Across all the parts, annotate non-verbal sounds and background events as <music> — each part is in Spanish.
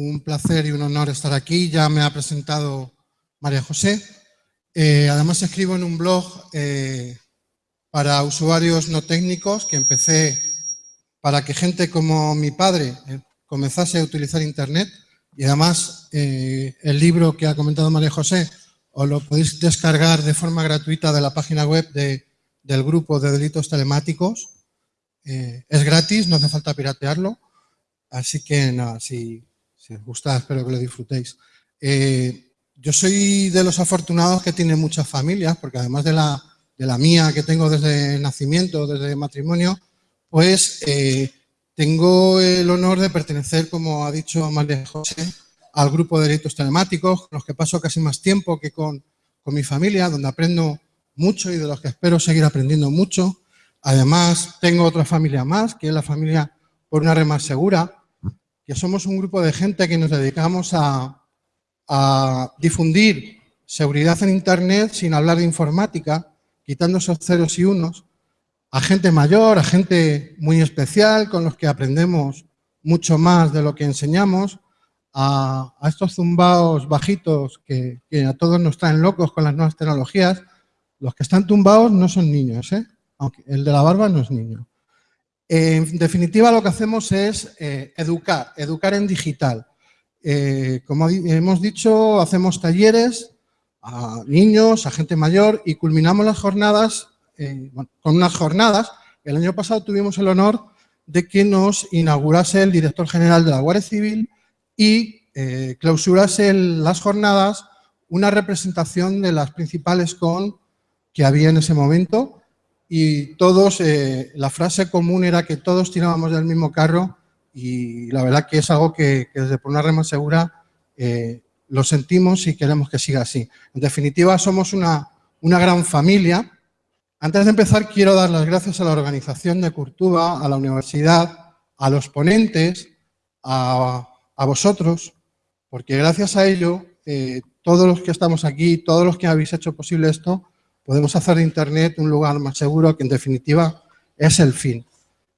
un placer y un honor estar aquí. Ya me ha presentado María José. Eh, además escribo en un blog eh, para usuarios no técnicos que empecé para que gente como mi padre eh, comenzase a utilizar Internet y además el libro que ha comentado María José os lo podéis descargar de forma gratuita de la página web del grupo de delitos telemáticos. es gratis, no hace falta piratearlo. Así que nada, si, os gusta, espero que lo disfrutéis. Eh, yo soy de los afortunados que tienen muchas familias, porque además de la, de la mía que tengo desde nacimiento, desde matrimonio, pues eh, tengo el honor de pertenecer, como ha dicho María José, al grupo de delitos telemáticos, con los que paso casi más tiempo que con, con mi familia, donde aprendo mucho y de los que espero seguir aprendiendo mucho. Además, tengo otra familia más, que es la familia por una red más segura, que somos un grupo de gente que nos dedicamos a, difundir seguridad en Internet sin hablar de informática, quitando esos ceros y unos, a gente mayor, a gente muy especial, con los que aprendemos mucho más de lo que enseñamos, a, estos zumbaos bajitos que, a todos nos traen locos con las nuevas tecnologías. Los que están tumbados no son niños, ¿eh? aunque el de la barba no es niño. En definitiva, lo que hacemos es eh, educar, educar en digital. Eh, como hemos dicho, hacemos talleres a niños, a gente mayor y culminamos las jornadas eh, con unas jornadas. El año pasado tuvimos el honor de que nos inaugurase el director general de la Guardia Civil y clausurase las jornadas una representación de las principales con que había en ese momento y todos, eh, la frase común era que todos tirábamos del mismo carro y la verdad que es algo que, desde Por una Rema Segura eh, lo sentimos y queremos que siga así. En definitiva, somos una, una gran familia. Antes de empezar, quiero dar las gracias a la organización de Curtuba, a la universidad, a los ponentes, a, a vosotros, porque gracias a ello, eh, todos los que estamos aquí, todos los que habéis hecho posible esto, podemos hacer de Internet un lugar más seguro que en definitiva es el fin.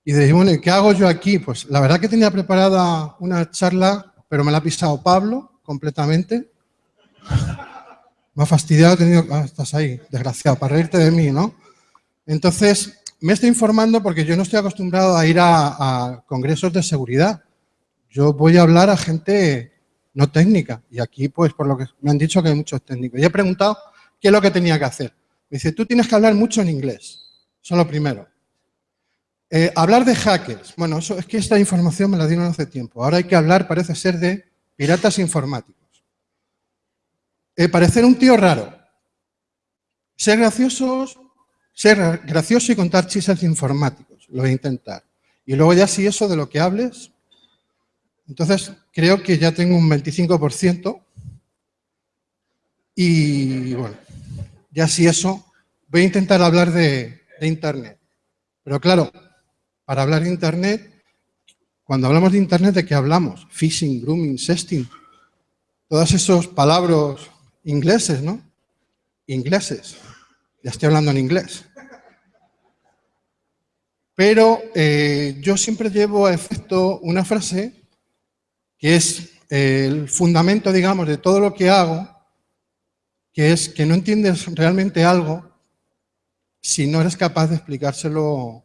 Y de bueno, ¿qué hago yo aquí? Pues la verdad que tenía preparada una charla, pero me la ha pisado Pablo completamente. <laughs> Me ha fastidiado, tenido, ah, estás ahí, desgraciado, para reírte de mí, ¿no? Entonces, me estoy informando porque yo no estoy acostumbrado a ir a, a congresos de seguridad. Yo voy a hablar a gente no técnica. Y aquí, pues, por lo que me han dicho que hay muchos técnicos. Y he preguntado qué es lo que tenía que hacer. Me dice, tú tienes que hablar mucho en inglés. Eso es lo primero. Eh, hablar de hackers. Bueno, eso es que esta información me la dieron hace tiempo. Ahora hay que hablar, parece ser, de piratas informáticos. Eh, parecer un tío raro. Ser graciosos, ser gracioso y contar chistes informáticos. Lo voy a intentar. Y luego ya si eso de lo que hables, entonces creo que ya tengo un 25%. Y bueno, ya si eso, voy a intentar hablar de, Internet. Pero claro, para hablar de Internet, cuando hablamos de Internet, ¿de qué hablamos? Phishing, grooming, sexting, todos esos palabras ingleses, ¿no? Ingleses. Ya estoy hablando en inglés. Pero eh, yo siempre llevo a efecto una frase que es el fundamento, digamos, de todo lo que hago que es que no entiendes realmente algo si no eres capaz de explicárselo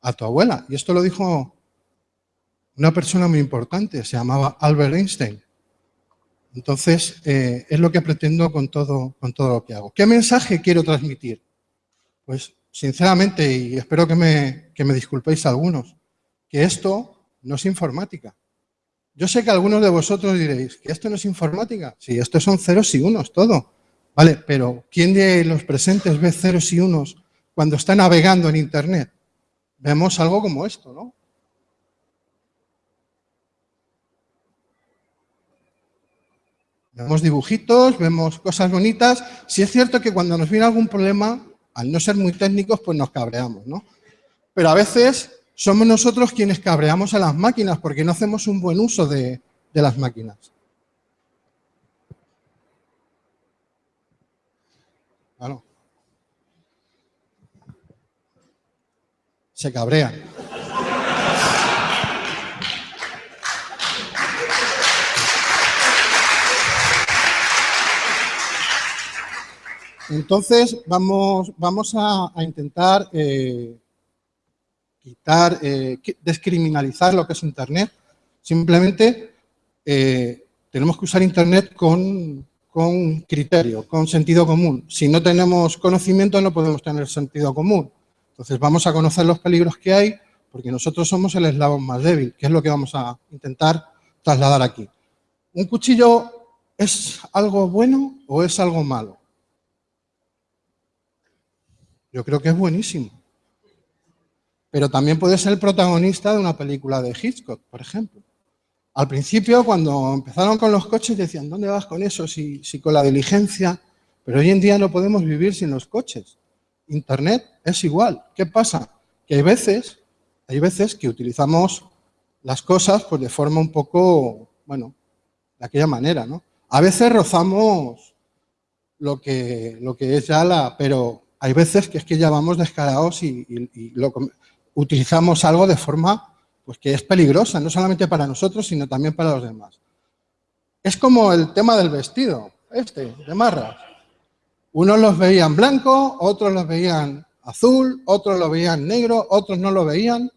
a tu abuela. Y esto lo dijo una persona muy importante, se llamaba Albert Einstein. Entonces, eh, es lo que pretendo con todo, con todo lo que hago. ¿Qué mensaje quiero transmitir? Pues, sinceramente, y espero que me, que me disculpéis algunos, que esto no es informática. Yo sé que algunos de vosotros diréis, ¿que esto no es informática? Sí, esto son ceros y unos, todo. Vale, pero ¿quién de los presentes ve ceros y unos cuando está navegando en Internet? Vemos algo como esto, ¿no? Vemos dibujitos, vemos cosas bonitas. Si es cierto que cuando nos viene algún problema, al no ser muy técnicos, pues nos cabreamos, ¿no? Pero a veces somos nosotros quienes cabreamos a las máquinas porque no hacemos un buen uso de las máquinas. se cabrean. Entonces vamos, vamos a, intentar eh, quitar, eh, descriminalizar lo que es Internet. Simplemente eh, tenemos que usar Internet con, con criterio, con sentido común. Si no tenemos conocimiento no podemos tener sentido común. Entonces, vamos a conocer los peligros que hay, porque nosotros somos el eslabón más débil, que es lo que vamos a intentar trasladar aquí. ¿Un cuchillo es algo bueno o es algo malo? Yo creo que es buenísimo. Pero también puede ser el protagonista de una película de Hitchcock, por ejemplo. Al principio, cuando empezaron con los coches, decían, ¿dónde vas con eso? Si, si con la diligencia... Pero hoy en día no podemos vivir sin los coches. Internet es igual. ¿Qué pasa? Que hay veces, hay veces que utilizamos las cosas pues, de forma un poco, bueno, de aquella manera, ¿no? A veces rozamos lo que, lo que es ya la... Pero hay veces que es que ya vamos descarados y, utilizamos algo de forma pues, que es peligrosa, no solamente para nosotros, sino también para los demás. Es como el tema del vestido, este, de marras. Unos los veían blanco, otros los veían azul, otros lo veían negro, otros no lo veían.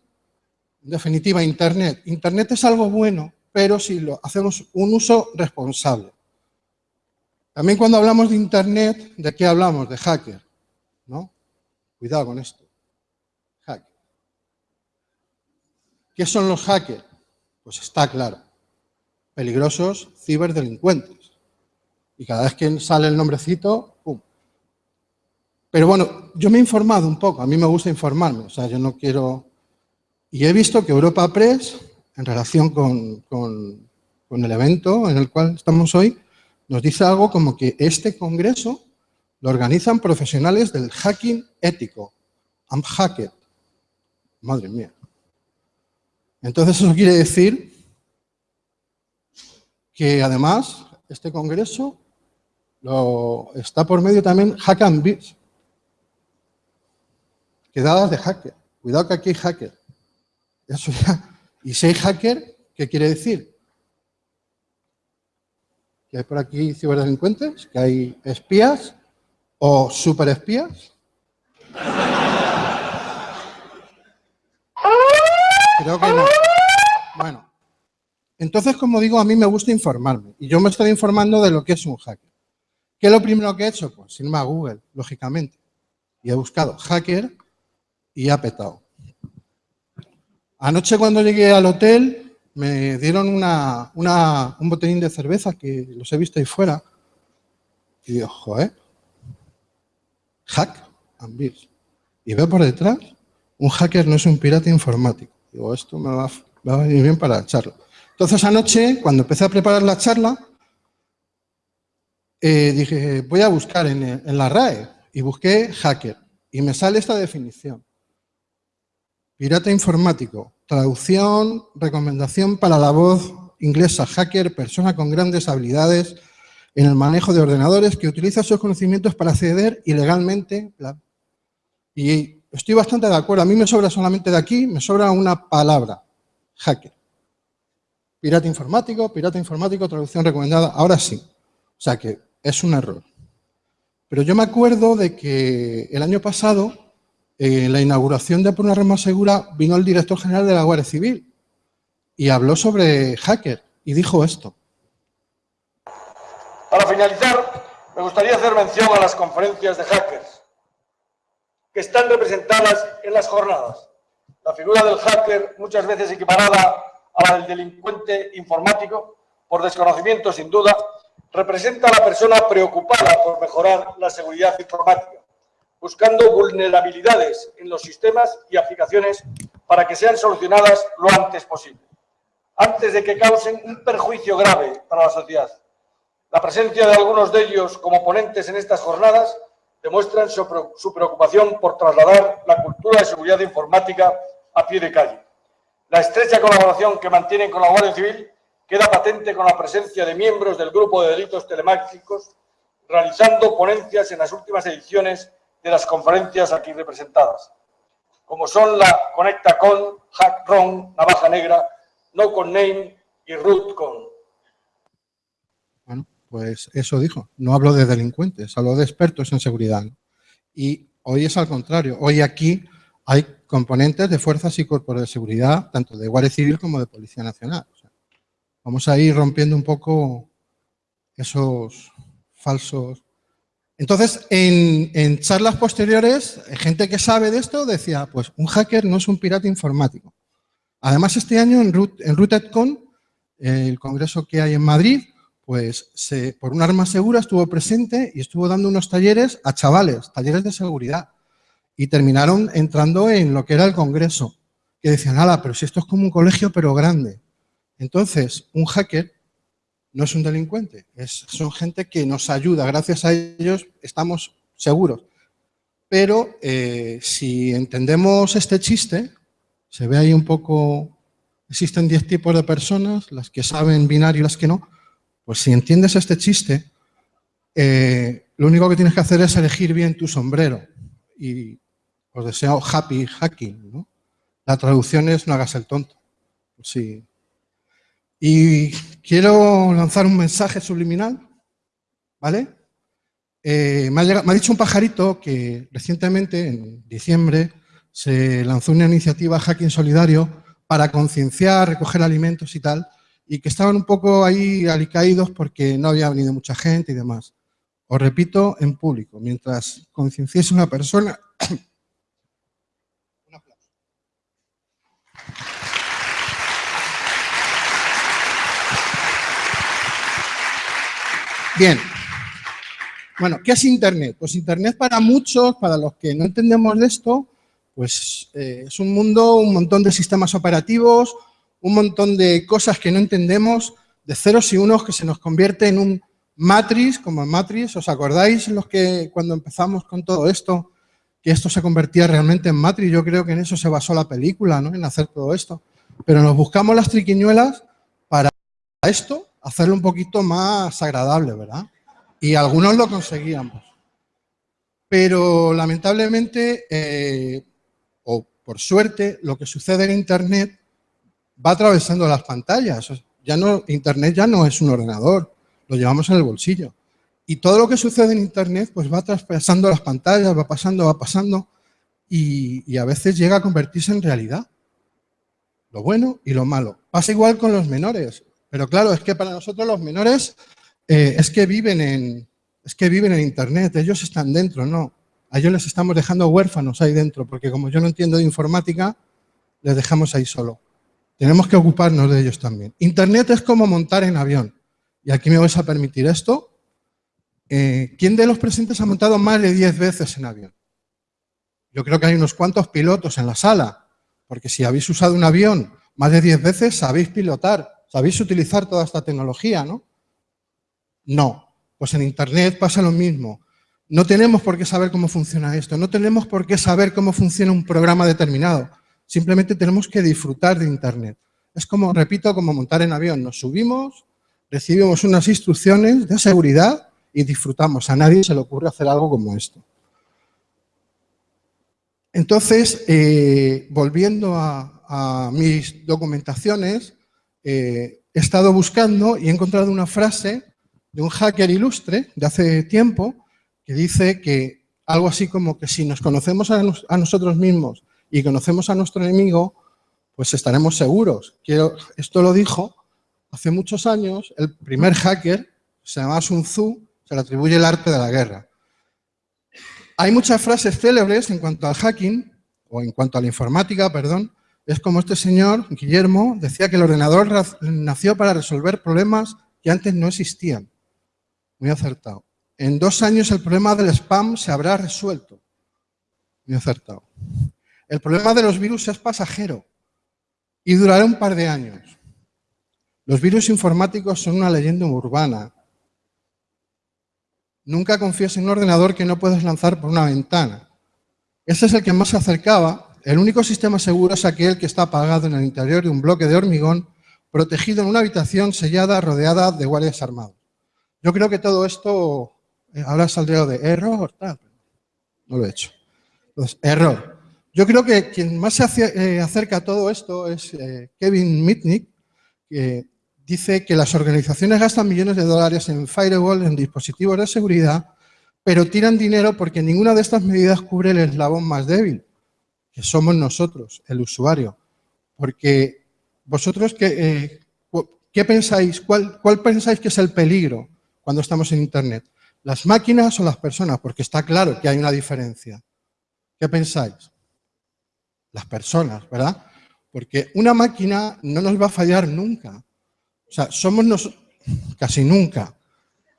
En definitiva, Internet. Internet es algo bueno, pero si lo hacemos un uso responsable. También cuando hablamos de Internet, ¿de qué hablamos? De hacker. ¿no? Cuidado con esto. Hacker. ¿Qué son los hackers? Pues está claro. Peligrosos ciberdelincuentes. Y cada vez que sale el nombrecito. Pero bueno, yo me he informado un poco, a mí me gusta informarme, o sea, yo no quiero... Y he visto que Europa Press, en relación con, con el evento en el cual estamos hoy, nos dice algo como que este congreso lo organizan profesionales del hacking ético. I'm hacked. Madre mía. Entonces eso quiere decir que además este congreso lo, está por medio también Hack and Beats. Quedadas de hacker. Cuidado que aquí hay hacker. Y si hay hacker, ¿qué quiere decir? Que hay por aquí ciberdelincuentes, que hay espías ¿O superespías? Creo que no. Bueno, entonces, como digo, a mí me gusta informarme. Y yo me estoy informando de lo que es un hacker. ¿Qué es lo primero que he hecho? Pues irme a Google, lógicamente. Y he buscado hacker y ha petado. Anoche cuando llegué al hotel me dieron una, un botellín de cerveza que los he visto ahí fuera. Y digo, joder, hack and. Y veo por detrás, un hacker no es un pirata informático. Digo, esto me va, a venir bien para la charla. Entonces anoche, cuando empecé a preparar la charla, eh, dije, voy a buscar en, en la RAE y busqué hacker. Y me sale esta definición. Pirata informático, traducción, recomendación para la voz inglesa, hacker, persona con grandes habilidades en el manejo de ordenadores que utiliza sus conocimientos para acceder ilegalmente. Y estoy bastante de acuerdo. A mí me sobra solamente de aquí, me sobra una palabra, hacker. Pirata informático, pirata informático, traducción recomendada. Ahora sí. O sea que es un error. Pero yo me acuerdo de que el año pasado, en la inauguración de Por una red más segura, vino el director general de la Guardia Civil y habló sobre hacker y dijo esto. Para finalizar, me gustaría hacer mención a las conferencias de hackers que están representadas en las jornadas. La figura del hacker, muchas veces equiparada a la del delincuente informático, por desconocimiento sin duda, representa a la persona preocupada por mejorar la seguridad informática, buscando vulnerabilidades en los sistemas y aplicaciones para que sean solucionadas lo antes posible, antes de que causen un perjuicio grave para la sociedad. La presencia de algunos de ellos como ponentes en estas jornadas demuestran su preocupación por trasladar la cultura de seguridad informática a pie de calle. La estrecha colaboración que mantienen con la Guardia Civil queda patente con la presencia de miembros del grupo de delitos telemáticos realizando ponencias en las últimas ediciones de las conferencias aquí representadas, como son la Conecta Con, Hack Ron, Navaja Negra, No Con Name y Root Con. Pues eso dijo, no hablo de delincuentes, hablo de expertos en seguridad. Y hoy es al contrario, hoy aquí hay componentes de fuerzas y cuerpos de seguridad, tanto de Guardia Civil como de Policía Nacional. vamos a ir rompiendo un poco esos falsos... Entonces, en, charlas posteriores, gente que sabe de esto decía, pues un hacker no es un pirata informático. Además, este año en, en RootedCon, el congreso que hay en Madrid, pues se, por un arma segura estuvo presente y estuvo dando unos talleres a chavales, talleres de seguridad. Y terminaron entrando en lo que era el congreso, que decían, ala, pero si esto es como un colegio, pero grande. Entonces, un hacker no es un delincuente, es, son gente que nos ayuda, gracias a ellos estamos seguros. Pero eh, si entendemos este chiste, se ve ahí un poco, existen 10 tipos de personas, las que saben binario y las que no, pues si entiendes este chiste, eh, lo único que tienes que hacer es elegir bien tu sombrero. Y os deseo happy hacking. La traducción es no hagas el tonto. Sí. Y quiero lanzar un mensaje subliminal, ¿vale? Eh, me, ha me ha dicho un pajarito que recientemente, en diciembre, se lanzó una iniciativa Hacking Solidario para concienciar, recoger alimentos y tal, y que estaban un poco ahí alicaídos porque no había venido mucha gente y demás. Os repito en público, mientras concienciese una persona... Bien. Bueno, ¿qué es Internet? Pues Internet para muchos, para los que no entendemos de esto, pues eh, es un mundo, un montón de sistemas operativos, un montón de cosas que no entendemos, de ceros y unos que se nos convierte en un matriz, como en matriz, ¿os acordáis los que cuando empezamos con todo esto, que esto se convertía realmente en matriz? Yo creo que en eso se basó la película, ¿no? En hacer todo esto. Pero nos buscamos las triquiñuelas para esto, hacerlo un poquito más agradable, ¿verdad? Y algunos lo conseguíamos. Pero lamentablemente, eh, o por suerte, lo que sucede en Internet va atravesando las pantallas. Ya no, Internet ya no es un ordenador, lo llevamos en el bolsillo. Y todo lo que sucede en Internet pues va traspasando las pantallas, va pasando, va pasando y, a veces llega a convertirse en realidad. Lo bueno y lo malo. Pasa igual con los menores. Pero claro, es que para nosotros los menores eh, es, que viven en, es que viven en Internet, ellos están dentro, no. A ellos les estamos dejando huérfanos ahí dentro, porque como yo no entiendo de informática, les dejamos ahí solo. Tenemos que ocuparnos de ellos también. Internet es como montar en avión. Y aquí me vais a permitir esto. Eh, ¿Quién de los presentes ha montado más de 10 veces en avión? Yo creo que hay unos cuantos pilotos en la sala, porque si habéis usado un avión más de 10 veces, sabéis pilotar, sabéis utilizar toda esta tecnología, ¿no? No. Pues en Internet pasa lo mismo. No tenemos por qué saber cómo funciona esto, no tenemos por qué saber cómo funciona un programa determinado. Simplemente tenemos que disfrutar de Internet. Es como, repito, como montar en avión. Nos subimos, recibimos unas instrucciones de seguridad y disfrutamos. A nadie se le ocurre hacer algo como esto. Entonces, eh, volviendo a, mis documentaciones, eh, he estado buscando y he encontrado una frase de un hacker ilustre de hace tiempo que dice que algo así como que si nos conocemos a nosotros mismos y conocemos a nuestro enemigo, pues estaremos seguros. Esto lo dijo hace muchos años el primer hacker, se llama Sun Tzu, se le atribuye el arte de la guerra. Hay muchas frases célebres en cuanto al hacking, o en cuanto a la informática, perdón, es como este señor, Guillermo, decía que el ordenador nació para resolver problemas que antes no existían. Muy acertado. En dos años el problema del spam se habrá resuelto. Muy acertado. El problema de los virus es pasajero y durará un par de años. Los virus informáticos son una leyenda urbana. Nunca confíes en un ordenador que no puedes lanzar por una ventana. Ese es el que más se acercaba. El único sistema seguro es aquel que está apagado en el interior de un bloque de hormigón, protegido en una habitación sellada, rodeada de guardias armados. Yo creo que todo esto, eh, ahora saldría de error, tal. No lo he hecho. Entonces, error. Yo creo que quien más se eh, acerca a todo esto es eh, Kevin Mitnick, que dice que las organizaciones gastan millones de dólares en firewall, en dispositivos de seguridad, pero tiran dinero porque ninguna de estas medidas cubre el eslabón más débil, que somos nosotros, el usuario. Porque vosotros, ¿qué, eh, pensáis? ¿Cuál, ¿Cuál pensáis que es el peligro cuando estamos en Internet? ¿Las máquinas o las personas? Porque está claro que hay una diferencia. ¿Qué pensáis? Las personas, ¿verdad? Porque una máquina no nos va a fallar nunca. O sea, somos nosotros, casi nunca.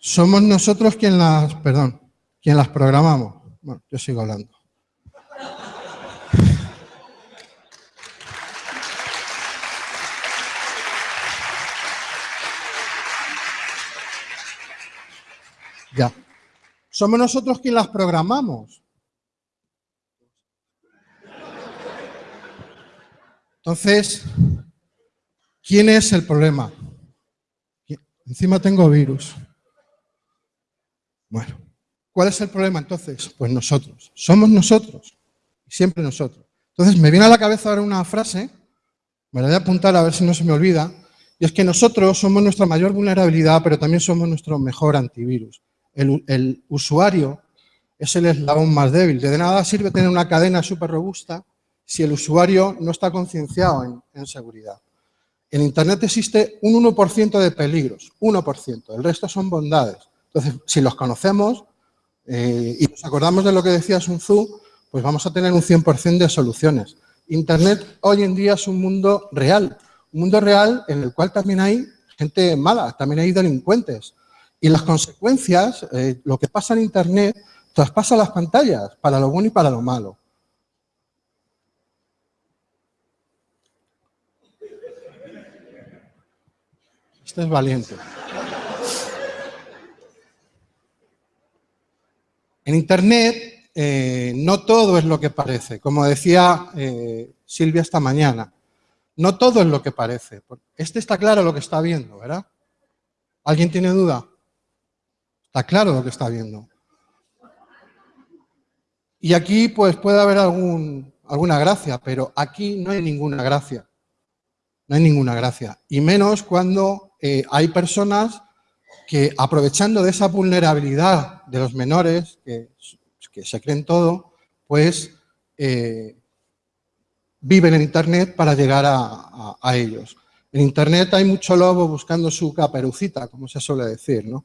Somos nosotros quien las, perdón, quien las programamos. Bueno, yo sigo hablando. Somos nosotros quien las programamos. Entonces, ¿quién es el problema? Encima tengo virus. Bueno, ¿cuál es el problema entonces? Pues nosotros. Somos nosotros. Siempre nosotros. Entonces, me viene a la cabeza ahora una frase, me la voy a apuntar a ver si no se me olvida, y es que nosotros somos nuestra mayor vulnerabilidad, pero también somos nuestro mejor antivirus. El, usuario es el eslabón más débil. De nada sirve tener una cadena súper robusta si el usuario no está concienciado en, seguridad. En Internet existe un 1% de peligros, 1%, el resto son bondades. Entonces, si los conocemos eh, y nos acordamos de lo que decía Sun Tzu, pues vamos a tener un 100% de soluciones. Internet hoy en día es un mundo real, un mundo real en el cual también hay gente mala, también hay delincuentes. Y las consecuencias, eh, lo que pasa en Internet, traspasa las pantallas, para lo bueno y para lo malo. Este es valiente. En Internet eh, no todo es lo que parece. Como decía eh, Silvia esta mañana, no todo es lo que parece. Este está claro lo que está viendo, ¿verdad? ¿Alguien tiene duda? Está claro lo que está viendo. Y aquí pues puede haber alguna gracia, pero aquí no hay ninguna gracia. No hay ninguna gracia. Y menos cuando eh, hay personas que aprovechando de esa vulnerabilidad de los menores, que, se creen todo, pues eh, viven en Internet para llegar a, ellos. En Internet hay mucho lobo buscando su caperucita, como se suele decir, ¿no?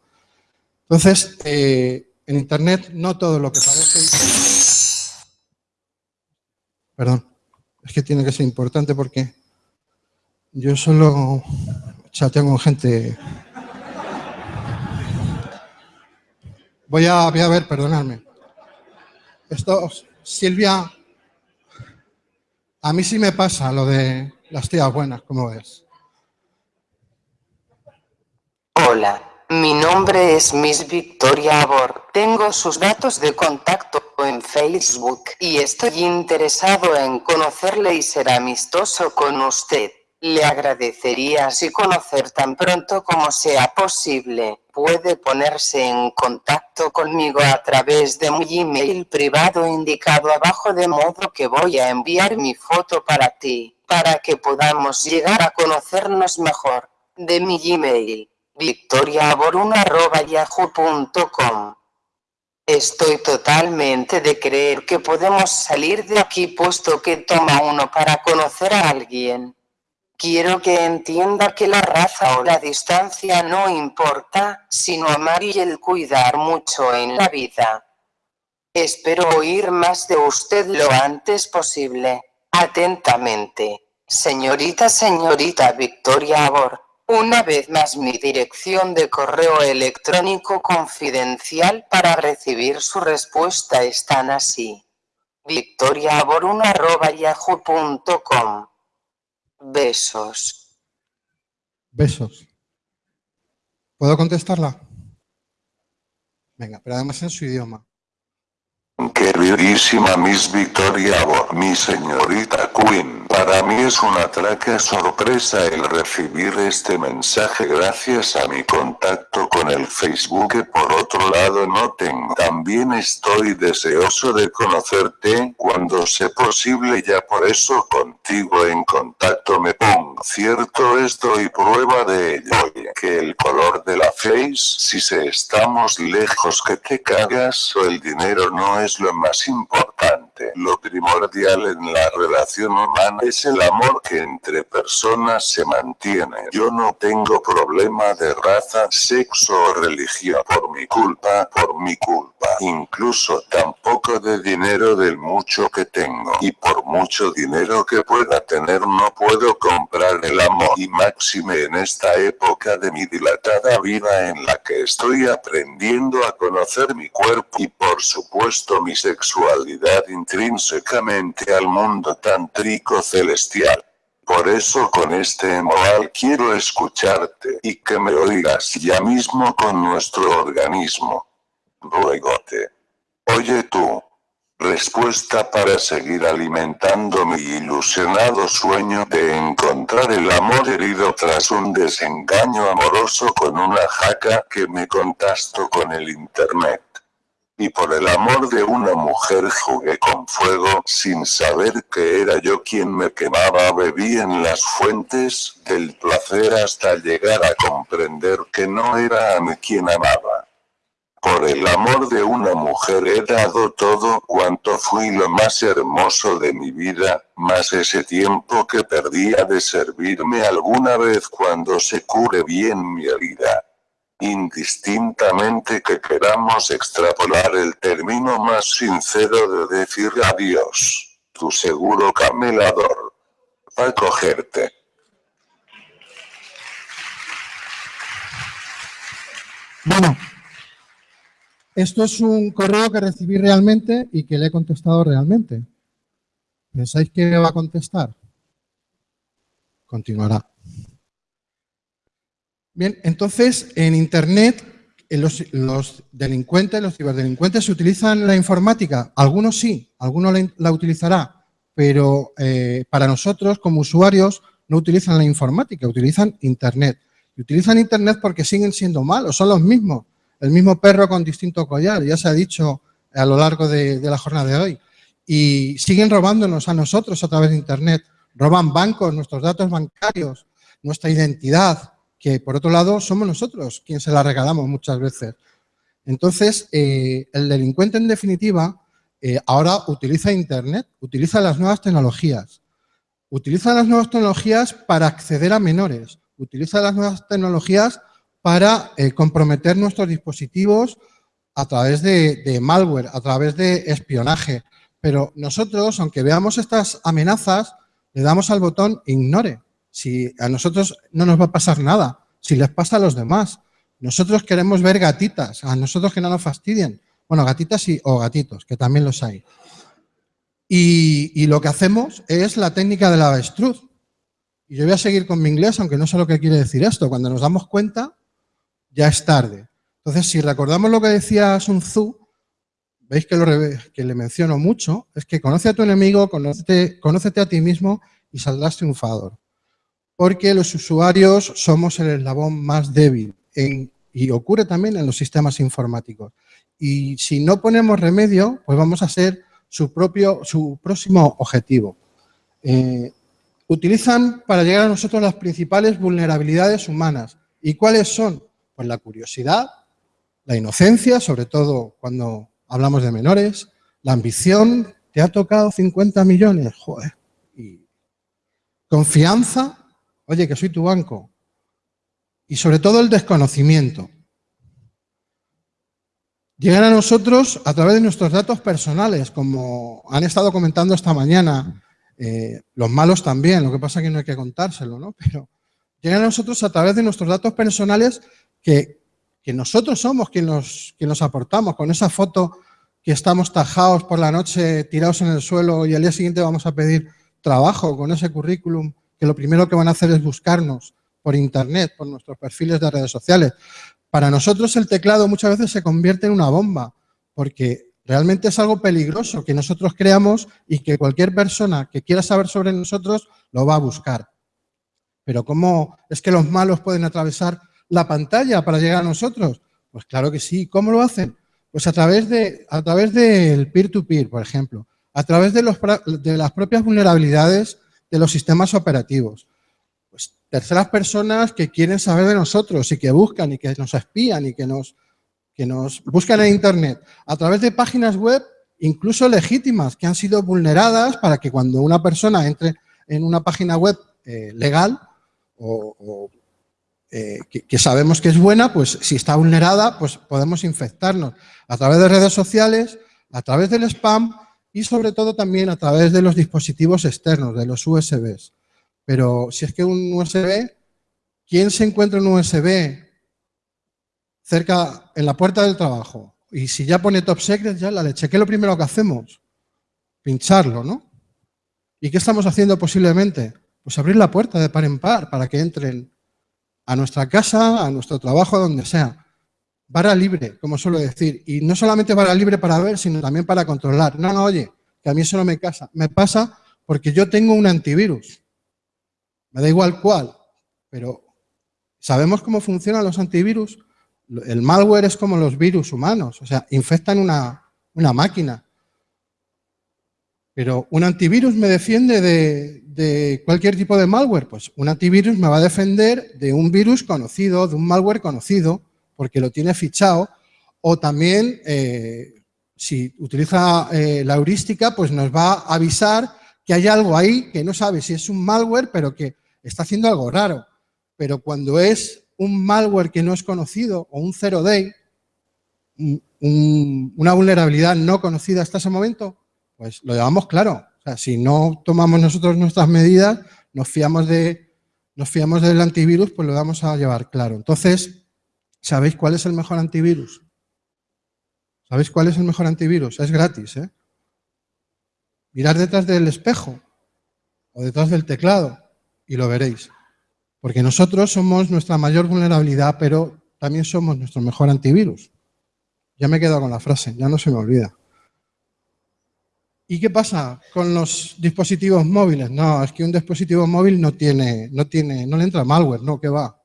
Entonces, eh, en Internet no todo lo que parece... Perdón, es que tiene que ser importante porque yo solo ya tengo gente... Voy a, voy a ver, perdonadme. Esto, Silvia, a mí sí me pasa lo de las tías buenas, ¿cómo ves? Hola, mi nombre es Miss Victoria Abor. Tengo sus datos de contacto en Facebook y estoy interesado en conocerle y ser amistoso con usted. Le agradecería si conocer tan pronto como sea posible. Puede ponerse en contacto conmigo a través de mi email privado indicado abajo de modo que voy a enviar mi foto para ti, para que podamos llegar a conocernos mejor. De mi email, victoriaboruna.yahoo.com Estoy totalmente de creer que podemos salir de aquí puesto que toma uno para conocer a alguien. Quiero que entienda que la raza o la distancia no importa, sino amar y el cuidar mucho en la vida. Espero oír más de usted lo antes posible. Atentamente. Señorita, señorita Victoria Abor. Una vez más mi dirección de correo electrónico confidencial para recibir su respuesta están así. victoriaabor1.yahoo.com Besos. Besos. ¿Puedo contestarla? Venga, pero además en su idioma. Queridísima Miss Victoria mi señorita Queen, para mí es una traca sorpresa el recibir este mensaje. Gracias a mi contacto con el Facebook que por otro lado no tengo. También estoy deseoso de conocerte, cuando sea posible ya por eso contigo en contacto me pongo. Cierto esto y prueba de ello, que el color de la face, si se estamos lejos que te cagas. O el dinero no es lo más importante. Lo primordial en la relación humana es el amor que entre personas se mantiene. Yo no tengo problema de raza, sexo o religión por mi culpa, por mi culpa. Incluso tampoco de dinero del mucho que tengo. Y por mucho dinero que pueda tener no puedo comprar el amor. Y máxime en esta época de mi dilatada vida en la que estoy aprendiendo a conocer mi cuerpo y por supuesto mi sexualidad intrínsecamente al mundo tantrico celestial. Por eso con este moral quiero escucharte y que me oigas ya mismo con nuestro organismo. Ruegote. Oye tú. Respuesta para seguir alimentando mi ilusionado sueño de encontrar el amor herido tras un desengaño amoroso con una jaca que me contasto con el internet y por el amor de una mujer jugué con fuego sin saber que era yo quien me quemaba. Bebí en las fuentes del placer hasta llegar a comprender que no era a mí quien amaba. Por el amor de una mujer he dado todo cuanto fui lo más hermoso de mi vida, más ese tiempo que perdía de servirme alguna vez cuando se cure bien mi herida indistintamente que queramos extrapolar el término más sincero de decir adiós. Tu seguro camelador. Va a cogerte. Bueno, esto es un correo que recibí realmente y que le he contestado realmente. ¿Pensáis que va a contestar? Continuará. Bien, entonces en Internet los, delincuentes, los ciberdelincuentes, ¿se utilizan la informática? Algunos sí, algunos la, utilizará, pero eh, para nosotros como usuarios no utilizan la informática, utilizan Internet. Y utilizan Internet porque siguen siendo malos, son los mismos, el mismo perro con distinto collar, ya se ha dicho a lo largo de, de la jornada de hoy. Y siguen robándonos a nosotros a través de Internet. Roban bancos, nuestros datos bancarios, nuestra identidad, que por otro lado somos nosotros quienes se la regalamos muchas veces. Entonces, eh, el delincuente en definitiva eh, ahora utiliza Internet, utiliza las nuevas tecnologías, utiliza las nuevas tecnologías para acceder a menores, utiliza las nuevas tecnologías para eh, comprometer nuestros dispositivos a través de, de malware, a través de espionaje. Pero nosotros, aunque veamos estas amenazas, le damos al botón ignore. Si a nosotros no nos va a pasar nada, si les pasa a los demás. Nosotros queremos ver gatitas, a nosotros que no nos fastidien. Bueno, gatitas o gatitos, que también los hay. Y, lo que hacemos es la técnica del avestruz. Y yo voy a seguir con mi inglés, aunque no sé lo que quiere decir esto. Cuando nos damos cuenta, ya es tarde. Entonces, si recordamos lo que decía Sun Tzu, veis que, lo, que le menciono mucho, es que conoce a tu enemigo, conócete, conócete a ti mismo y saldrás triunfador porque los usuarios somos el eslabón más débil y ocurre también en los sistemas informáticos. Y si no ponemos remedio, pues vamos a ser su, propio, su próximo objetivo. Eh, utilizan para llegar a nosotros las principales vulnerabilidades humanas. ¿Y cuáles son? Pues la curiosidad, la inocencia, sobre todo cuando hablamos de menores, la ambición, te ha tocado 50 millones, joder, y confianza, oye, que soy tu banco. Y sobre todo el desconocimiento. Llegan a nosotros a través de nuestros datos personales, como han estado comentando esta mañana, eh, los malos también, lo que pasa es que no hay que contárselo, ¿no? Pero llegan a nosotros a través de nuestros datos personales que, nosotros somos quien quien nos aportamos, con esa foto que estamos tajados por la noche, tirados en el suelo y al día siguiente vamos a pedir trabajo con ese currículum que lo primero que van a hacer es buscarnos por internet, por nuestros perfiles de redes sociales. Para nosotros el teclado muchas veces se convierte en una bomba, porque Realmente es algo peligroso que nosotros creamos y que cualquier persona que quiera saber sobre nosotros lo va a buscar. Pero ¿cómo es que los malos pueden atravesar la pantalla para llegar a nosotros? Pues claro que sí. ¿Cómo lo hacen? Pues a través, de, a través del peer-to-peer, por ejemplo. A través de, los, de las propias vulnerabilidades de los sistemas operativos. Pues terceras personas que quieren saber de nosotros y que buscan y que nos espían y que nos, que nos buscan en Internet. A través de páginas web incluso legítimas que han sido vulneradas para que cuando una persona entre en una página web eh, legal o, eh, que, sabemos que es buena, pues si está vulnerada, pues podemos infectarnos a través de redes sociales, a través del spam y sobre todo también a través de los dispositivos externos, de los USBs. Pero si es que un USB, ¿quién se encuentra un USB cerca, en la puerta del trabajo? Y si ya pone top secret, ya la leche. ¿Qué es lo primero que hacemos? Pincharlo, ¿no? ¿Y qué estamos haciendo posiblemente? Pues abrir la puerta de par en par para que entren a nuestra casa, a nuestro trabajo, a donde sea. Vara libre, como suelo decir. Y no solamente vara libre para ver, sino también para controlar. No, no, oye, que a mí eso no me casa. Me pasa porque yo tengo un antivirus. Me da igual cuál, pero ¿sabemos cómo funcionan los antivirus? El malware es como los virus humanos, o sea, infectan una, una máquina. Pero un antivirus me defiende de, cualquier tipo de malware. Pues un antivirus me va a defender de un virus conocido, de un malware conocido, porque lo tiene fichado. O también, eh, si utiliza eh, la heurística, pues nos va a avisar que hay algo ahí que no sabe si es un malware, pero que está haciendo algo raro. Pero cuando es un malware que no es conocido o un zero day, una vulnerabilidad no conocida hasta ese momento, pues lo llevamos claro. O sea, si no tomamos nosotros nuestras medidas, nos fiamos, de, nos fiamos del antivirus, pues lo vamos a llevar claro. Entonces, ¿sabéis cuál es el mejor antivirus? ¿Sabéis cuál es el mejor antivirus? Es gratis, ¿eh? Mirad detrás del espejo o detrás del teclado y lo veréis. Porque nosotros somos nuestra mayor vulnerabilidad, pero también somos nuestro mejor antivirus. Ya me he quedado con la frase, ya no se me olvida. ¿Y qué pasa con los dispositivos móviles? No, es que un dispositivo móvil no tiene, no tiene, no le entra malware, no, que va,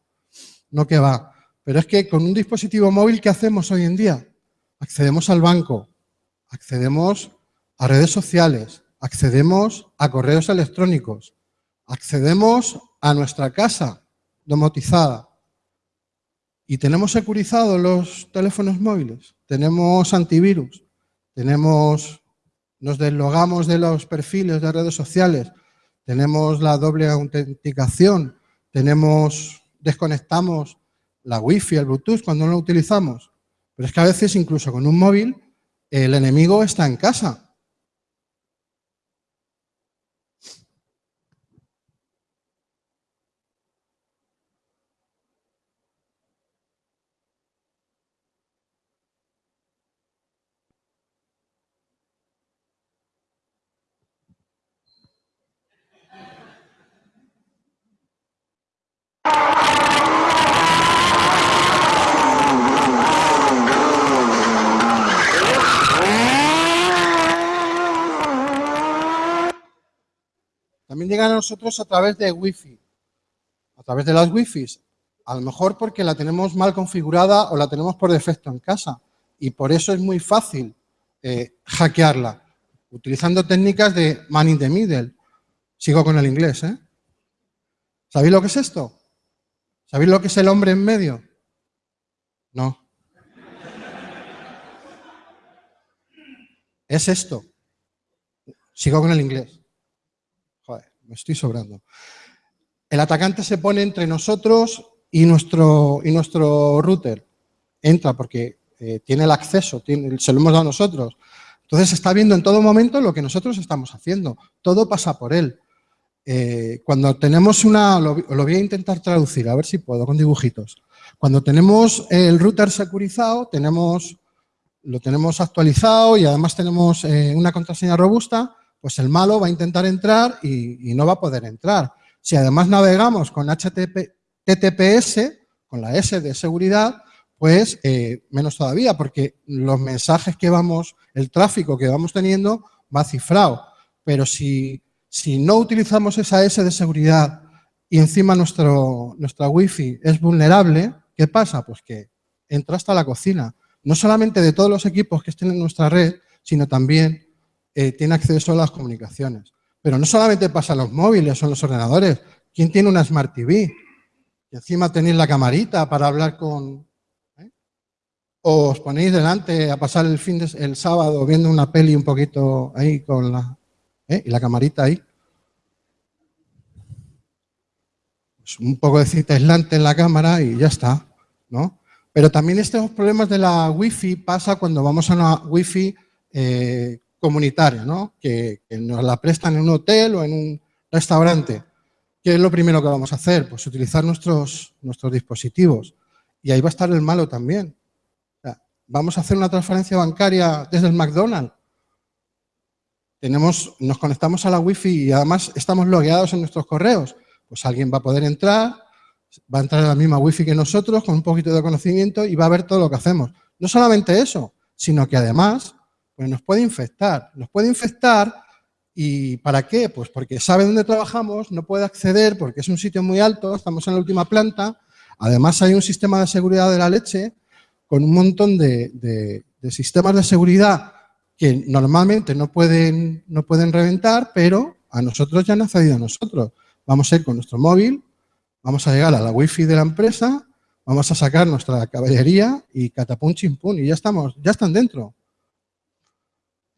no que va. Pero es que con un dispositivo móvil, ¿qué hacemos hoy en día? Accedemos al banco, accedemos a redes sociales, accedemos a correos electrónicos, accedemos a nuestra casa domotizada. Y tenemos securizados los teléfonos móviles, tenemos antivirus, tenemos nos deslogamos de los perfiles de redes sociales, tenemos la doble autenticación, tenemos, desconectamos la wifi, el bluetooth cuando no lo utilizamos. Pero es que a veces incluso con un móvil el enemigo está en casa También llegan a nosotros a través de Wi-Fi, a través de las Wi-Fi. A lo mejor porque la tenemos mal configurada o la tenemos por defecto en casa. Y por eso es muy fácil eh, hackearla, utilizando técnicas de man in the middle. Sigo con el inglés, ¿eh? ¿Sabéis lo que es esto? ¿Sabéis lo que es el hombre en medio? No. Es esto. Sigo con el inglés. Me estoy sobrando. El atacante se pone entre nosotros y nuestro, y nuestro router. Entra porque eh, tiene el acceso, se lo hemos dado nosotros. Entonces está viendo en todo momento lo que nosotros estamos haciendo. Todo pasa por él. Eh, cuando tenemos una, lo, voy a intentar traducir, a ver si puedo, con dibujitos. Cuando tenemos el router securizado, tenemos, lo tenemos actualizado y además tenemos eh, una contraseña robusta, pues el malo va a intentar entrar y, no va a poder entrar. Si además navegamos con HTTPS, con la S de seguridad, pues eh, menos todavía, porque los mensajes que vamos, el tráfico que vamos teniendo va cifrado. Pero si, si no utilizamos esa S de seguridad y encima nuestro, nuestra wifi es vulnerable, ¿qué pasa? Pues que entra hasta la cocina. No solamente de todos los equipos que estén en nuestra red, sino también eh, tiene acceso a las comunicaciones. Pero no solamente pasa en los móviles o los ordenadores. ¿Quién tiene una Smart TV? Y encima tenéis la camarita para hablar con, o os ponéis delante a pasar el fin de, el sábado viendo una peli un poquito ahí con la, ¿eh? y la camarita ahí. Pues un poco de cita aislante en la cámara y ya está, ¿no? Pero también estos problemas de la wifi pasa cuando vamos a una wifi eh, comunitaria, ¿no? Que, nos la prestan en un hotel o en un restaurante. ¿Qué es lo primero que vamos a hacer? Pues utilizar nuestros, nuestros dispositivos. Y ahí va a estar el malo también vamos a hacer una transferencia bancaria desde el McDonald's. Tenemos, nos conectamos a la wifi y además estamos logueados en nuestros correos. Pues alguien va a poder entrar, va a entrar a la misma wifi que nosotros con un poquito de conocimiento y va a ver todo lo que hacemos. No solamente eso, sino que además pues nos puede infectar. Nos puede infectar y ¿para qué? Pues porque sabe dónde trabajamos, no puede acceder porque es un sitio muy alto, estamos en la última planta. Además hay un sistema de seguridad de la leche con un montón de, sistemas de seguridad que normalmente no pueden, no pueden reventar, pero a nosotros ya han accedido a nosotros. Vamos a ir con nuestro móvil, vamos a llegar a la wifi de la empresa, vamos a sacar nuestra caballería y catapum chimpún y ya estamos, ya están dentro.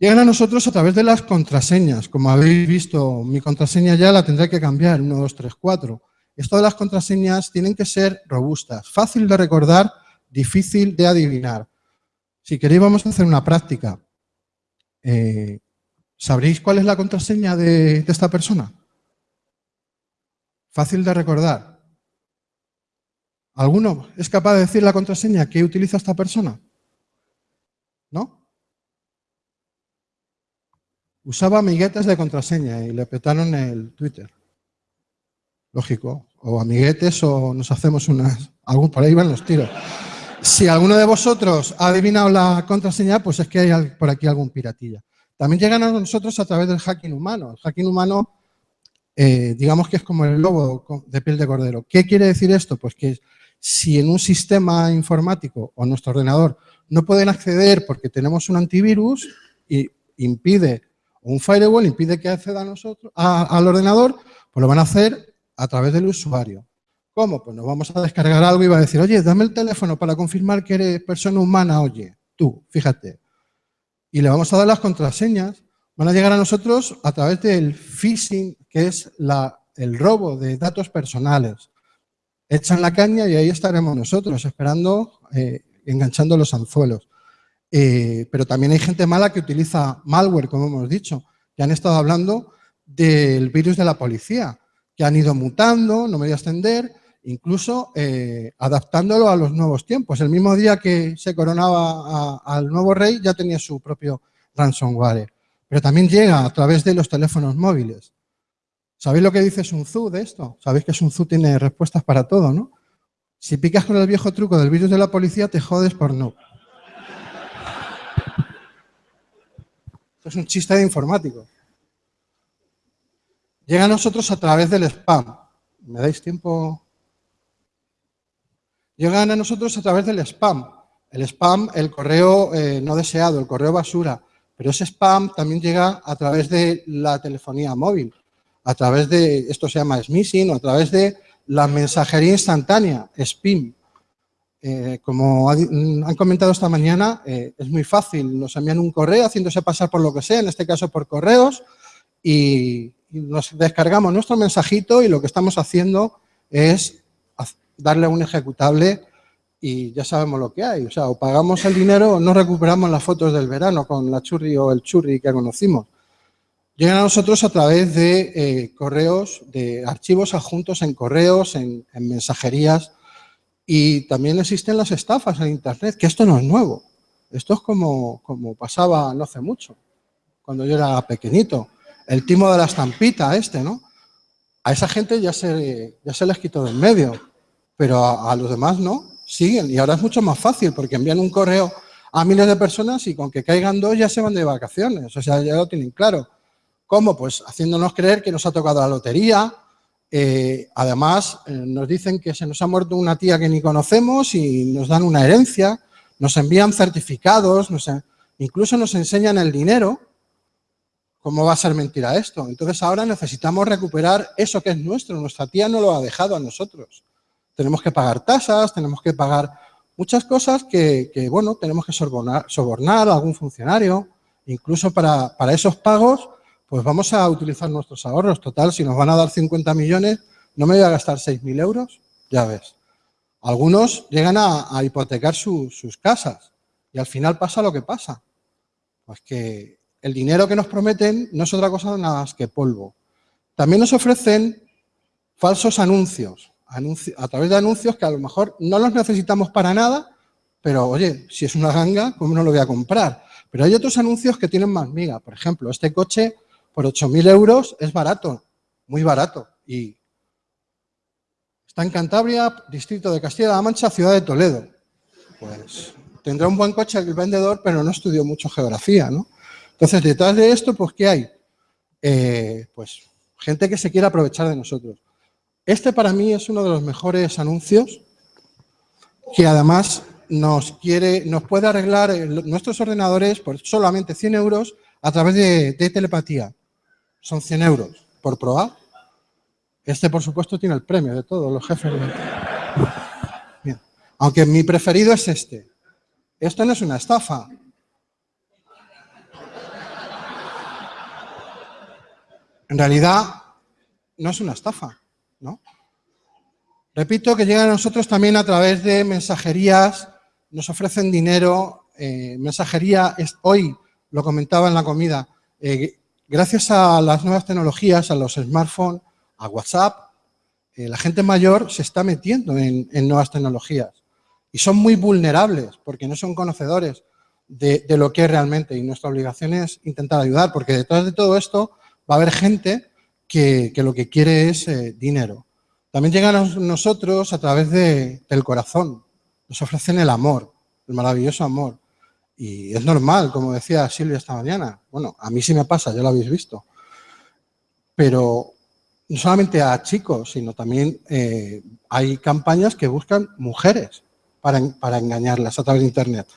Llegan a nosotros a través de las contraseñas. Como habéis visto, mi contraseña ya la tendré que cambiar, 1, 2, 3, 4. Esto de las contraseñas tienen que ser robustas, fácil de recordar difícil de adivinar. Si queréis vamos a hacer una práctica. Eh, ¿Sabréis cuál es la contraseña de, esta persona? Fácil de recordar. ¿Alguno es capaz de decir la contraseña que utiliza esta persona? ¿No? Usaba amiguetes de contraseña y le petaron el Twitter. Lógico. O amiguetes o nos hacemos unas... Por ahí van los tiros. Si alguno de vosotros ha adivinado la contraseña, pues es que hay por aquí algún piratilla. También llegan a nosotros a través del hacking humano. El hacking humano, eh, digamos que es como el lobo de piel de cordero. ¿Qué quiere decir esto? Pues que si en un sistema informático o nuestro ordenador no pueden acceder porque tenemos un antivirus y impide, un firewall impide que acceda a nosotros, al ordenador, pues lo van a hacer a través del usuario. ¿Cómo? Pues nos vamos a descargar algo y va a decir, oye, dame el teléfono para confirmar que eres persona humana, oye, tú, fíjate. Y le vamos a dar las contraseñas. Van a llegar a nosotros a través del phishing, que es el robo de datos personales. Echan la caña y ahí estaremos nosotros, esperando, eh, enganchando los anzuelos. Eh, pero también hay gente mala que utiliza malware, como hemos dicho, que han estado hablando del virus de la policía, que han ido mutando, no me voy a extender, incluso eh, adaptándolo a los nuevos tiempos. El mismo día que se coronaba al nuevo rey ya tenía su propio ransomware. Pero también llega a través de los teléfonos móviles. ¿Sabéis lo que dice Sun Tzu de esto? Sabéis que Sun Tzu tiene respuestas para todo, ¿no? Si picas con el viejo truco del virus de la policía, te jodes por no. Esto es un chiste de informático. Llega a nosotros a través del spam. ¿Me dais tiempo? llegan a nosotros a través del spam. El spam, el correo eh, no deseado, el correo basura. Pero ese spam también llega a través de la telefonía móvil, a través de, esto se llama smishing, o a través de la mensajería instantánea, SPIM. Eh, como han comentado esta mañana, eh, es muy fácil. Nos envían un correo haciéndose pasar por lo que sea, en este caso por correos, y nos descargamos nuestro mensajito y lo que estamos haciendo es darle un ejecutable y ya sabemos lo que hay. O sea, o pagamos el dinero o no recuperamos las fotos del verano con la churri o el churri que conocimos. Llegan a nosotros a través de eh, correos, de archivos adjuntos en correos, en, mensajerías y también existen las estafas en Internet, que esto no es nuevo. Esto es como, como pasaba no hace mucho, cuando yo era pequeñito. El timo de la estampita este, ¿no? A esa gente ya se, ya se les quitó de en medio pero a, los demás no. siguen y ahora es mucho más fácil porque envían un correo a miles de personas y con que caigan dos ya se van de vacaciones, o sea, ya lo tienen claro. ¿Cómo? Pues haciéndonos creer que nos ha tocado la lotería, eh, además eh, nos dicen que se nos ha muerto una tía que ni conocemos y nos dan una herencia, nos envían certificados, incluso nos enseñan el dinero. ¿Cómo va a ser mentira esto? Entonces ahora necesitamos recuperar eso que es nuestro, nuestra tía no lo ha dejado a nosotros. Tenemos que pagar tasas, tenemos que pagar muchas cosas que, bueno, tenemos que sobornar, a algún funcionario, incluso para, esos pagos, pues vamos a utilizar nuestros ahorros. Total, si nos van a dar 50 millones, no me voy a gastar 6.000 euros, ya ves. Algunos llegan a, hipotecar sus casas y al final pasa lo que pasa. Pues que el dinero que nos prometen no es otra cosa nada más que polvo. También nos ofrecen falsos anuncios a través de anuncios que a lo mejor no los necesitamos para nada, pero oye, si es una ganga, ¿cómo no lo voy a comprar? Pero hay otros anuncios que tienen más miga. Por ejemplo, este coche por 8.000 euros es barato, muy barato. Y está en Cantabria, distrito de Castilla-La Mancha, ciudad de Toledo. Pues tendrá un buen coche el vendedor, pero no estudió mucho geografía, ¿no? Entonces, detrás de esto, pues, ¿qué hay? Eh, pues gente que se quiere aprovechar de nosotros. Este para mí es uno de los mejores anuncios que además nos, quiere, nos puede arreglar nuestros ordenadores por solamente 100 euros a través de, telepatía. Son 100 euros por probar. Este, por supuesto, tiene el premio de todos los jefes. Aunque mi preferido es este. Esto no es una estafa. En realidad, no es una estafa. ¿no? Repito que llegan a nosotros también a través de mensajerías, nos ofrecen dinero, eh, mensajería, es, hoy lo comentaba en la comida, eh, gracias a las nuevas tecnologías, a los smartphones, a WhatsApp, eh, la gente mayor se está metiendo en, nuevas tecnologías y son muy vulnerables porque no son conocedores de, lo que es realmente y nuestra obligación es intentar ayudar porque detrás de todo esto va a haber gente que, lo que quiere es eh, dinero. También llegan a nosotros a través del corazón, nos ofrecen el amor, el maravilloso amor. Y es normal, como decía Silvia esta mañana. Bueno, a mí sí me pasa, ya lo habéis visto. Pero no solamente a chicos, sino también eh, hay campañas que buscan mujeres para, para engañarlas a través de Internet.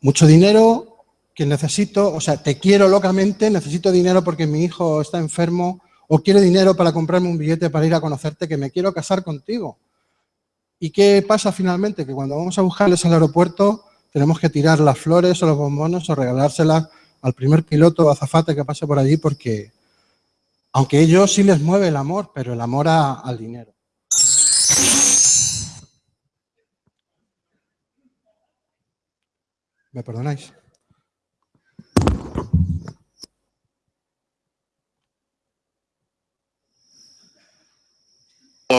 Mucho dinero que necesito, o sea, te quiero locamente, necesito dinero porque mi hijo está enfermo o quiero dinero para comprarme un billete para ir a conocerte, que me quiero casar contigo. ¿Y qué pasa finalmente? Que cuando vamos a buscarles al aeropuerto tenemos que tirar las flores o los bombones o regalárselas al primer piloto o azafate que pase por allí porque, aunque ellos sí les mueve el amor, pero el amor al dinero. ¿Me perdonáis?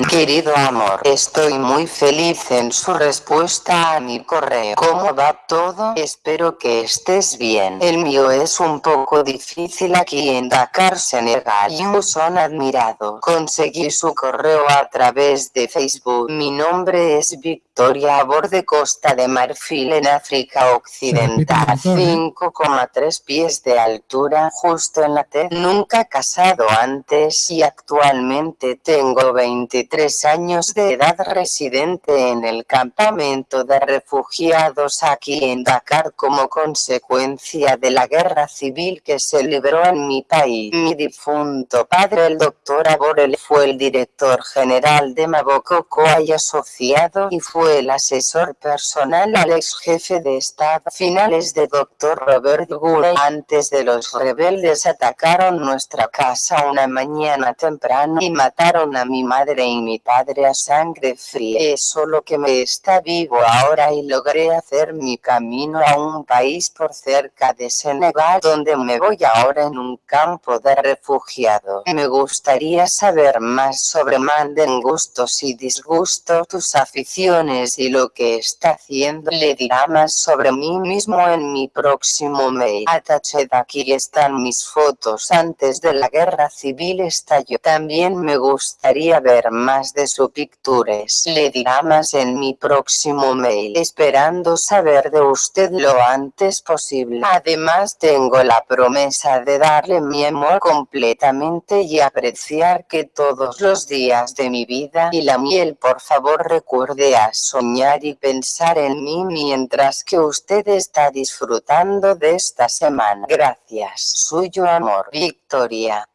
Querido amor, estoy muy feliz en su respuesta a mi correo. ¿Cómo va todo? Espero que estés bien. El mío es un poco difícil aquí en Dakar, Senegal. Y son admirado. Conseguí su correo a través de Facebook. Mi nombre es Victoria a borde Costa de Marfil en África Occidental. 5,3 pies de altura, justo en la T. Nunca casado antes y actualmente tengo 20 tres años de edad residente en el campamento de refugiados aquí en Dakar como consecuencia de la guerra civil que se libró en mi país. Mi difunto padre el doctor Aborel fue el director general de Maboko y asociado y fue el asesor personal al ex jefe de estado. Finales de doctor Robert Gurey antes de los rebeldes atacaron nuestra casa una mañana temprano y mataron a mi madre y mi padre a sangre fría. Es solo que me está vivo ahora y logré hacer mi camino a un país por cerca de Senegal donde me voy ahora en un campo de refugiados. Me gustaría saber más sobre Manden gustos y disgustos, tus aficiones y lo que está haciendo. Le dirá más sobre mí mismo en mi próximo mail. Atached aquí están mis fotos antes de la guerra civil estalló. También me gustaría ver más de sus pictures. Le dirá más en mi próximo mail, esperando saber de usted lo antes posible. Además tengo la promesa de darle mi amor completamente y apreciar que todos los días de mi vida y la miel por favor recuerde a soñar y pensar en mí mientras que usted está disfrutando de esta semana. Gracias. Suyo amor. Victoria.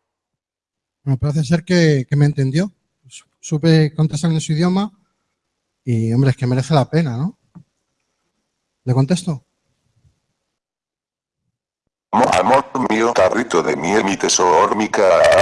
Me parece ser que, me entendió. Supe contestar en su idioma y, hombre, es que merece la pena, ¿no? ¿Le contesto? Mío, tarrito de miel, mi tesoro,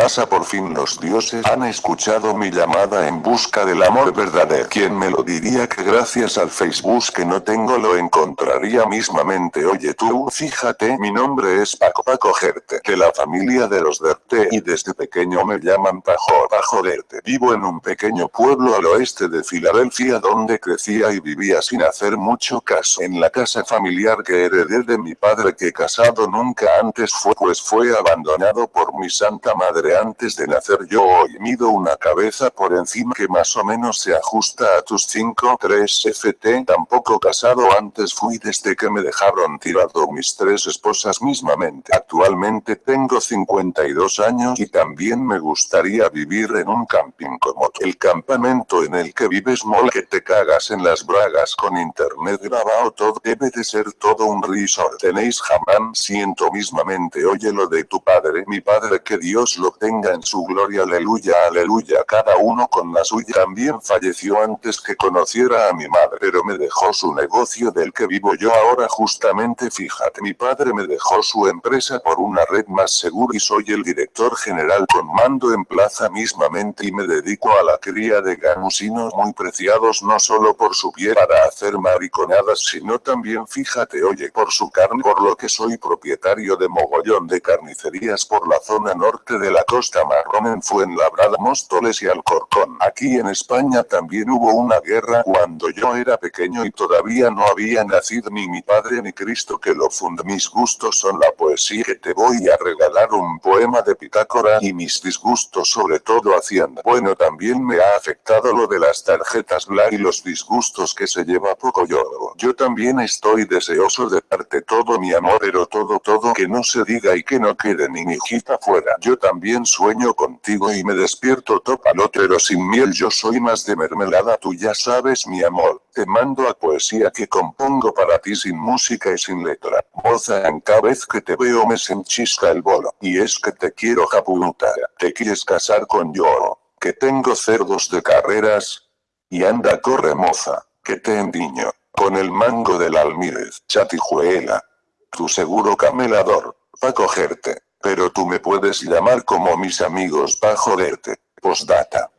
asa, por fin los dioses han escuchado mi llamada en busca del amor verdadero. ¿Quién me lo diría que gracias al Facebook que no tengo lo encontraría mismamente? Oye tú, fíjate, mi nombre es Paco Paco Gerte, de la familia de los Derte, y desde pequeño me llaman Pajo, Pajo Derte. Vivo en un pequeño pueblo al oeste de Filadelfia donde crecía y vivía sin hacer mucho caso. En la casa familiar que heredé de mi padre que casado nunca antes fue pues fue abandonado por mi santa madre antes de nacer. Yo hoy mido una cabeza por encima que más o menos se ajusta a tus 5 3 ft tampoco casado antes fui desde que me dejaron tirado mis tres esposas mismamente. Actualmente tengo 52 años y también me gustaría vivir en un camping como el campamento en el que vives mola que te cagas en las bragas con internet grabado todo. Debe de ser todo un resort. Tenéis jamán siento mismamente oye lo de tu padre, mi padre que Dios lo tenga en su gloria, aleluya, aleluya, cada uno con la suya. También falleció antes que conociera a mi madre, pero me dejó su negocio del que vivo yo ahora justamente, fíjate, mi padre me dejó su empresa por una red más segura y soy el director general con mando en plaza mismamente y me dedico a la cría de ganusinos muy preciados no solo por su piel para hacer mariconadas sino también fíjate oye por su carne por lo que soy propietario de mogollón de carnicerías por la zona norte de la costa marrón en Fuenlabrada, Móstoles y Alcorcón. Aquí en España también hubo una guerra cuando yo era pequeño y todavía no había nacido ni mi padre ni Cristo que lo funda. Mis gustos son la poesía que te voy a regalar un poema de Pitácora y mis disgustos sobre todo Hacienda. Bueno también me ha afectado lo de las tarjetas Black y los disgustos que se lleva poco yo. Yo también estoy deseoso de darte todo mi amor pero todo todo que no se diga y que no quede ni mi hijita fuera. Yo también sueño contigo y me despierto topalote pero sin miel yo soy más de mermelada tú ya sabes mi amor. Te mando a poesía que compongo para ti sin música y sin letra. Moza en cada vez que te veo me se enchista el bolo. Y es que te quiero japunuta. Te quieres casar con yo. Que tengo cerdos de carreras. Y anda corre moza. Que te endiño. Con el mango del almírez. Chatijuela tu seguro camelador, va a cogerte, pero tú me puedes llamar como mis amigos pa' joderte. Postdata.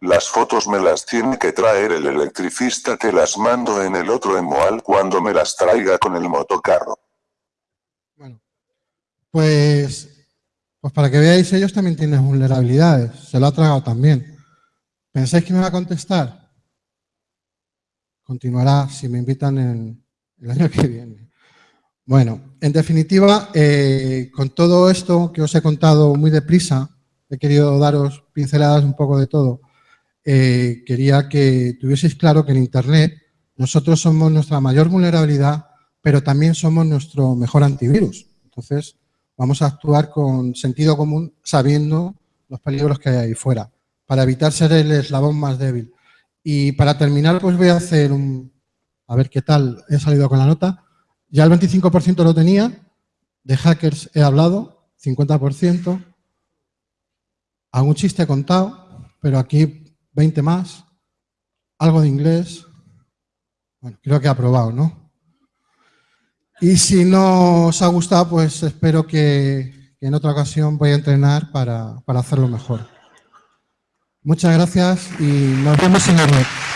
Las fotos me las tiene que traer el electricista que las mando en el otro emual cuando me las traiga con el motocarro. Bueno, pues, pues para que veáis, ellos también tienen vulnerabilidades. Se lo ha tragado también. ¿Pensáis que me va a contestar? Continuará si me invitan en el año que viene. Bueno, en definitiva, eh, con todo esto que os he contado muy deprisa, he querido daros pinceladas un poco de todo, eh, quería que tuvieseis claro que en Internet nosotros somos nuestra mayor vulnerabilidad, pero también somos nuestro mejor antivirus. Entonces, vamos a actuar con sentido común sabiendo los peligros que hay ahí fuera, para evitar ser el eslabón más débil. Y para terminar, pues voy a hacer un... A ver qué tal he salido con la nota. Ya el 25% lo tenía, de hackers he hablado, 50%, algún chiste contado, pero aquí 20 más, algo de inglés, bueno, creo que he aprobado, ¿no? Y si no os ha gustado, pues espero que, en otra ocasión voy a entrenar para, para hacerlo mejor. Muchas gracias y nos vemos en la.